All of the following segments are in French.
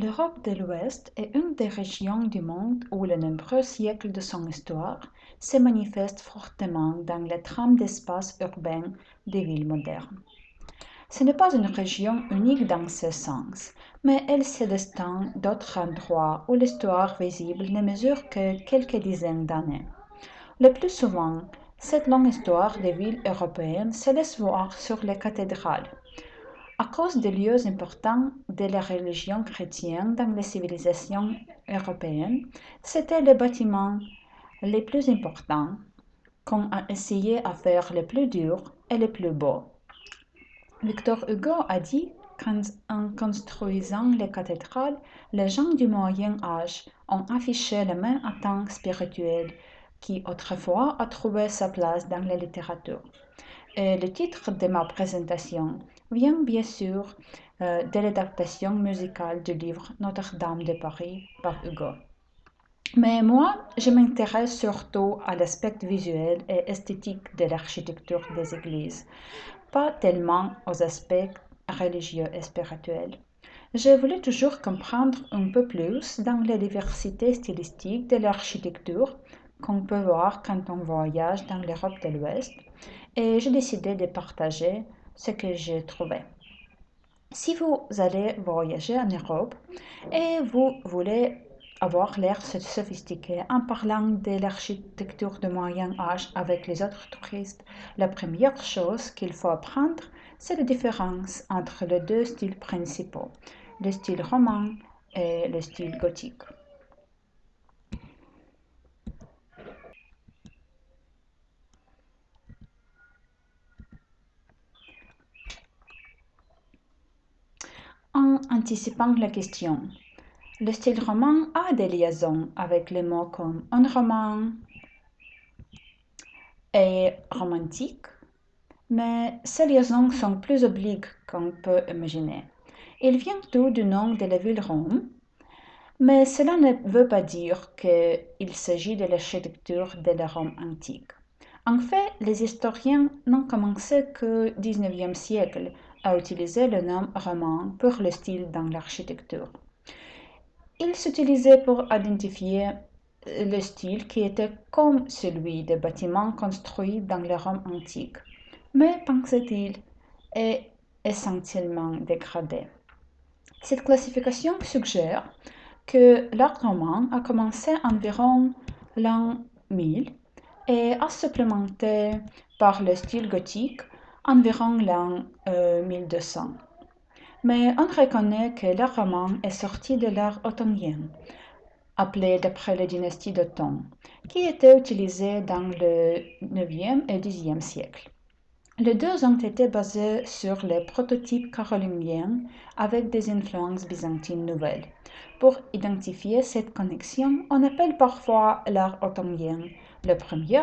L'Europe de l'Ouest est une des régions du monde où les nombreux siècles de son histoire se manifestent fortement dans les trames d'espace urbain des villes modernes. Ce n'est pas une région unique dans ce sens, mais elle se distingue d'autres endroits où l'histoire visible ne mesure que quelques dizaines d'années. Le plus souvent, cette longue histoire des villes européennes se laisse voir sur les cathédrales, à cause des lieux importants de la religion chrétienne dans les civilisations européennes, c'étaient les bâtiments les plus importants qu'on a essayé à faire les plus durs et les plus beaux. Victor Hugo a dit qu'en construisant les cathédrales, les gens du Moyen Âge ont affiché la même attente spirituelle qui autrefois a trouvé sa place dans la littérature. Et le titre de ma présentation vient bien sûr de l'adaptation musicale du livre Notre-Dame de Paris par Hugo. Mais moi, je m'intéresse surtout à l'aspect visuel et esthétique de l'architecture des églises, pas tellement aux aspects religieux et spirituels. J'ai voulu toujours comprendre un peu plus dans la diversité stylistique de l'architecture qu'on peut voir quand on voyage dans l'Europe de l'Ouest et j'ai décidé de partager ce que j'ai trouvé. Si vous allez voyager en Europe et vous voulez avoir l'air sophistiqué en parlant de l'architecture de Moyen Âge avec les autres touristes, la première chose qu'il faut apprendre, c'est la différence entre les deux styles principaux, le style roman et le style gothique. en anticipant la question. Le style roman a des liaisons avec les mots comme un roman et romantique, mais ces liaisons sont plus obliques qu'on peut imaginer. Il vient tout du nom de la ville Rome, mais cela ne veut pas dire qu'il s'agit de l'architecture de la Rome antique. En fait, les historiens n'ont commencé qu'au XIXe siècle a utilisé le nom roman pour le style dans l'architecture. Il s'utilisait pour identifier le style qui était comme celui des bâtiments construits dans le Rome antique, mais pensait-il est essentiellement dégradé. Cette classification suggère que l'art roman a commencé environ l'an 1000 et a supplémenté par le style gothique environ l'an 1200. Euh, Mais on reconnaît que l'art roman est sorti de l'art ottonien, appelé d'après la dynastie d'Otton, qui était utilisé dans le 9e et 10e siècle. Les deux ont été basés sur les prototypes carolingiens avec des influences byzantines nouvelles. Pour identifier cette connexion, on appelle parfois l'art ottonien le premier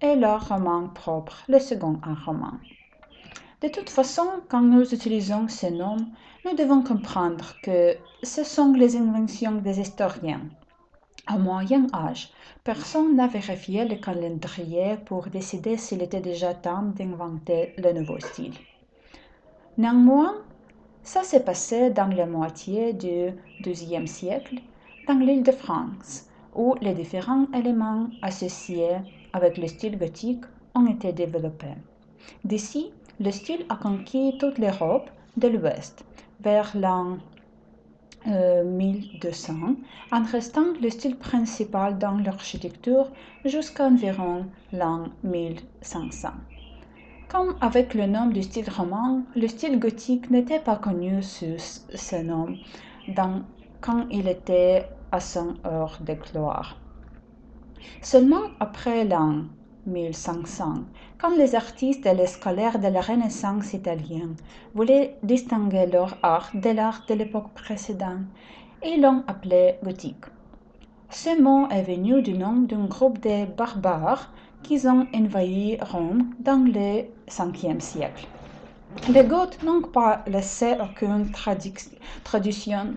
et l'art roman propre, le second roman. De toute façon, quand nous utilisons ces noms, nous devons comprendre que ce sont les inventions des historiens. Au Moyen Âge, personne n'a vérifié le calendrier pour décider s'il était déjà temps d'inventer le nouveau style. Néanmoins, ça s'est passé dans la moitié du XIIe siècle dans l'île de France, où les différents éléments associés avec le style gothique ont été développés. D'ici, le style a conquis toute l'Europe de l'Ouest vers l'an 1200, euh, en restant le style principal dans l'architecture jusqu'à environ l'an 1500. Comme avec le nom du style roman, le style gothique n'était pas connu sous ce nom quand il était à son heure de gloire. Seulement après l'an 1500, quand les artistes et les scolaires de la Renaissance italienne voulaient distinguer leur art de l'art de l'époque précédente, ils l'ont appelé gothique. Ce mot est venu du nom d'un groupe de barbares qui ont envahi Rome dans le 5e siècle. Les Goths n'ont pas laissé aucune tradition,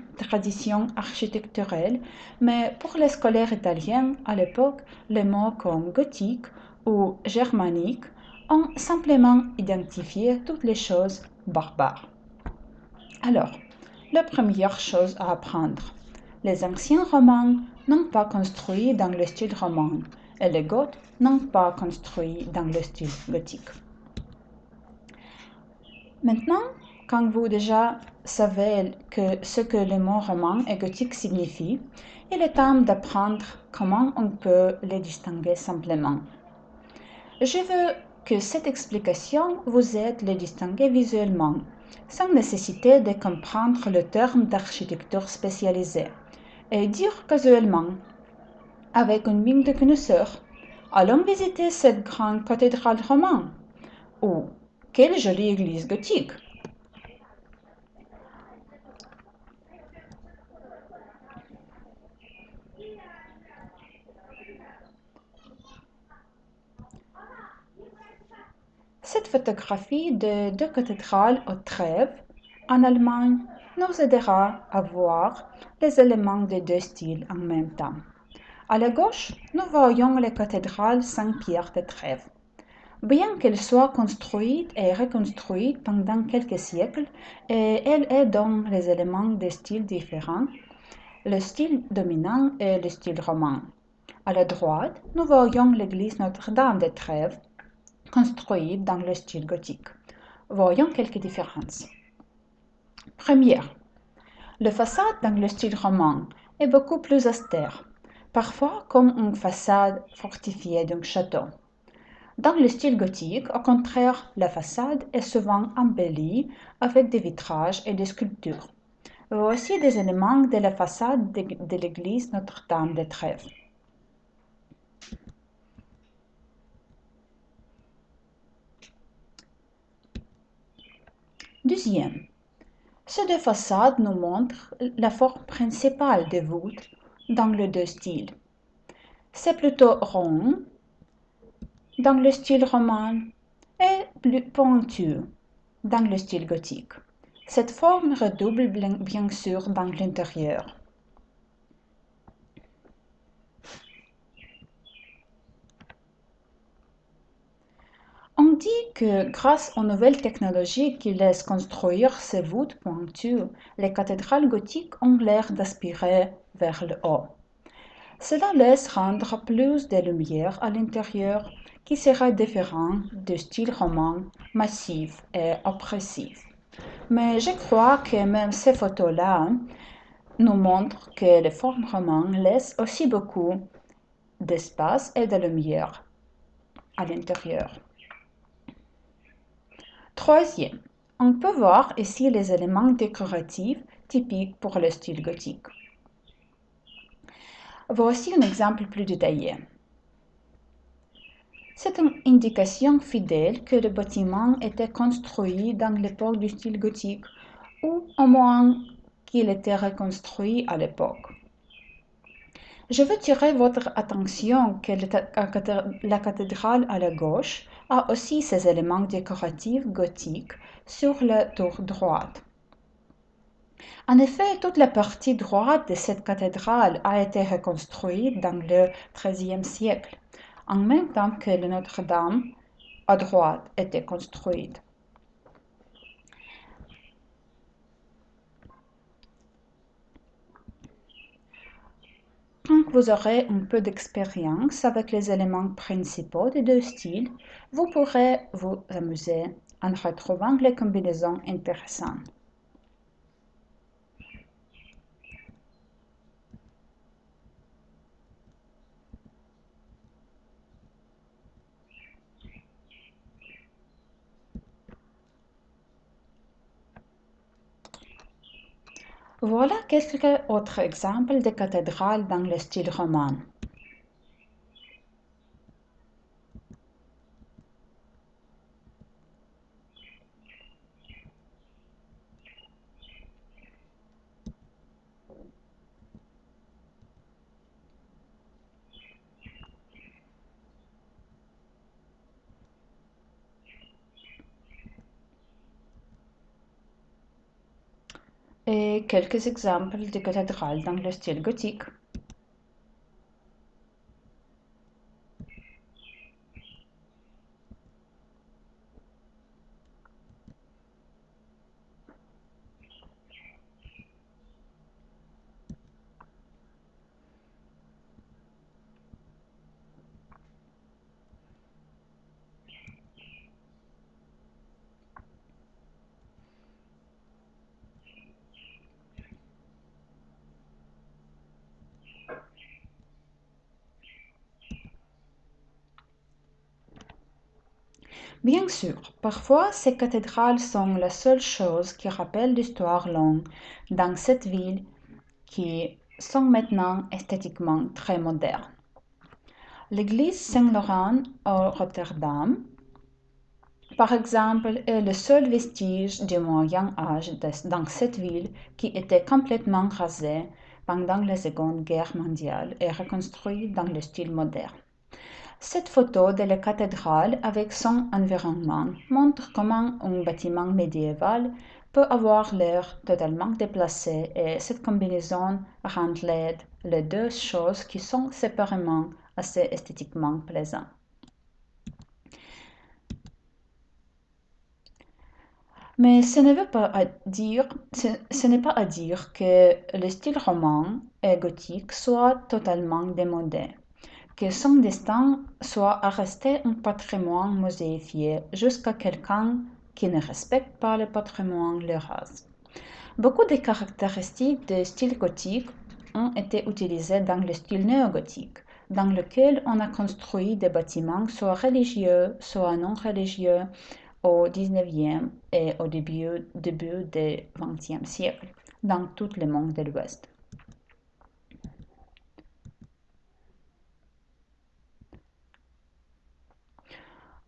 architecturelle, mais pour les scolaires italiens, à l'époque, les mots comme gothique ou germanique ont simplement identifié toutes les choses barbares. Alors, la première chose à apprendre. Les anciens romans n'ont pas construit dans le style roman et les goths n'ont pas construit dans le style gothique. Maintenant, quand vous déjà savez que ce que le mot roman et gothique signifie, il est temps d'apprendre comment on peut les distinguer simplement. Je veux que cette explication vous aide à les distinguer visuellement, sans nécessité de comprendre le terme d'architecture spécialisée, et dire casuellement, avec une mine de connaisseur, allons visiter cette grande cathédrale romane, ou quelle jolie église gothique. Cette photographie de deux cathédrales au Trèves, en Allemagne, nous aidera à voir les éléments des deux styles en même temps. À la gauche, nous voyons la cathédrale Saint-Pierre de Trèves. Bien qu'elle soit construite et reconstruite pendant quelques siècles, elle est dans les éléments des styles différents, le style dominant est le style roman. À la droite, nous voyons l'église Notre-Dame de Trèves, construite dans le style gothique. Voyons quelques différences. Première, le façade dans le style roman est beaucoup plus austère, parfois comme une façade fortifiée d'un château. Dans le style gothique, au contraire, la façade est souvent embellie avec des vitrages et des sculptures. Voici des éléments de la façade de, l'église Notre-Dame de Trèves. Deuxième, ces deux façades nous montrent la forme principale des voûtes dans les deux styles. C'est plutôt rond dans le style roman et plus pointu dans le style gothique. Cette forme redouble bien sûr dans l'intérieur. On dit que grâce aux nouvelles technologies qui laissent construire ces voûtes pointues, les cathédrales gothiques ont l'air d'aspirer vers le haut. Cela laisse rendre plus de lumière à l'intérieur qui sera différent du style roman massif et oppressif. Mais je crois que même ces photos-là nous montrent que les formes romanes laissent aussi beaucoup d'espace et de lumière à l'intérieur. Troisième, on peut voir ici les éléments décoratifs typiques pour le style gothique. Voici un exemple plus détaillé. C'est une indication fidèle que le bâtiment était construit dans l'époque du style gothique, ou au moins qu'il était reconstruit à l'époque. Je veux tirer votre attention que la cathédrale à la gauche a aussi ses éléments décoratifs gothiques sur la tour droite. En effet, toute la partie droite de cette cathédrale a été reconstruite dans le XIIIe siècle, en même temps que Notre-Dame à droite était construite. Quand vous aurez un peu d'expérience avec les éléments principaux des deux styles, vous pourrez vous amuser en retrouvant les combinaisons intéressantes. Voilà quelques autres exemples de cathédrales dans le style roman? Et quelques exemples de cathédrales dans le style gothique. Bien sûr, parfois ces cathédrales sont la seule chose qui rappelle l'histoire longue dans cette ville qui sont maintenant esthétiquement très modernes. L'église Saint-Laurent au Rotterdam, par exemple, est le seul vestige du Moyen Âge dans cette ville qui était complètement rasée pendant la Seconde Guerre mondiale et reconstruite dans le style moderne. Cette photo de la cathédrale avec son environnement montre comment un bâtiment médiéval peut avoir l'air totalement déplacé et cette combinaison rend les deux choses qui sont séparément assez esthétiquement plaisants. Mais ce n'est pas à dire, ce, n'est pas à dire que le style roman et gothique soit totalement démodé que son destin soit à rester un patrimoine mosaïfié jusqu'à quelqu'un qui ne respecte pas le patrimoine le rase. Beaucoup de caractéristiques du style gothique ont été utilisées dans le style néo-gothique, dans lequel on a construit des bâtiments soit religieux, soit non religieux au 19e et au début, début du 20e siècle, dans tout le monde de l'Ouest.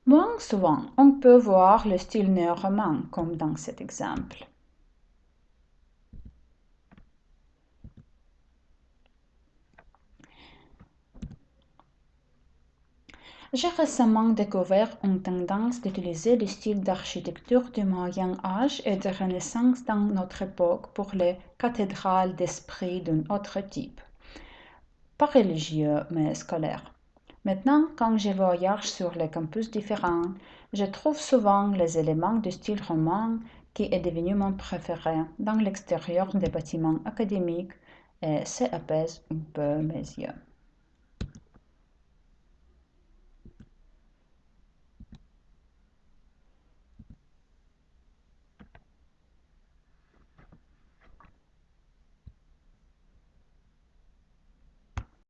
Moins souvent, on peut voir le style néo-roman, comme dans cet exemple. J'ai récemment découvert une tendance d'utiliser le style d'architecture du Moyen Âge et de Renaissance dans notre époque pour les cathédrales d'esprit d'un autre type. Pas religieux, mais scolaire. Maintenant, quand je voyage sur les campus différents, je trouve souvent les éléments du style roman qui est devenu mon préféré dans l'extérieur des bâtiments académiques et ça apaise un peu mes yeux.